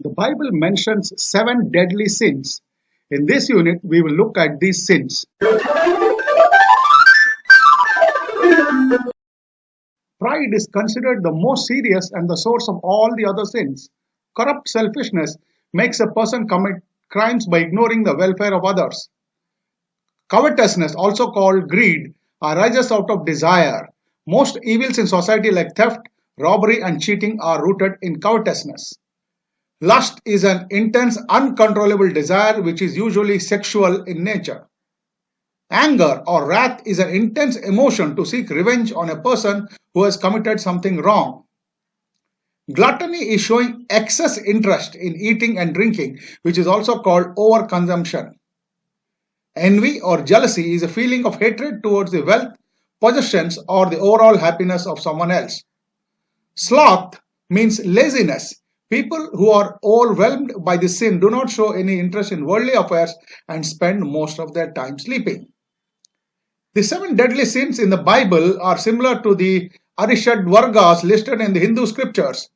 The Bible mentions seven deadly sins. In this unit, we will look at these sins. Pride is considered the most serious and the source of all the other sins. Corrupt selfishness makes a person commit crimes by ignoring the welfare of others. Covetousness, also called greed, arises out of desire. Most evils in society like theft, robbery and cheating are rooted in covetousness. Lust is an intense, uncontrollable desire which is usually sexual in nature. Anger or wrath is an intense emotion to seek revenge on a person who has committed something wrong. Gluttony is showing excess interest in eating and drinking, which is also called overconsumption. Envy or jealousy is a feeling of hatred towards the wealth, possessions, or the overall happiness of someone else. Sloth means laziness. People who are overwhelmed by this sin do not show any interest in worldly affairs and spend most of their time sleeping. The seven deadly sins in the Bible are similar to the Arishad Vargas listed in the Hindu scriptures.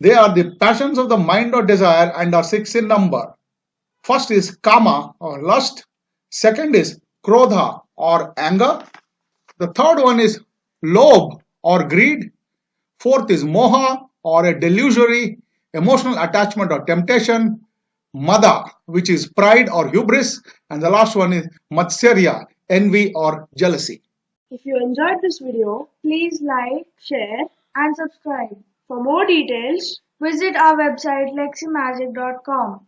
They are the passions of the mind or desire and are six in number. First is kama or lust. Second is krodha or anger. The third one is lobh or greed. Fourth is moha or a delusory emotional attachment or temptation. Mada, which is pride or hubris. And the last one is matsarya, envy or jealousy. If you enjoyed this video, please like, share and subscribe. For more details, visit our website leximagic.com.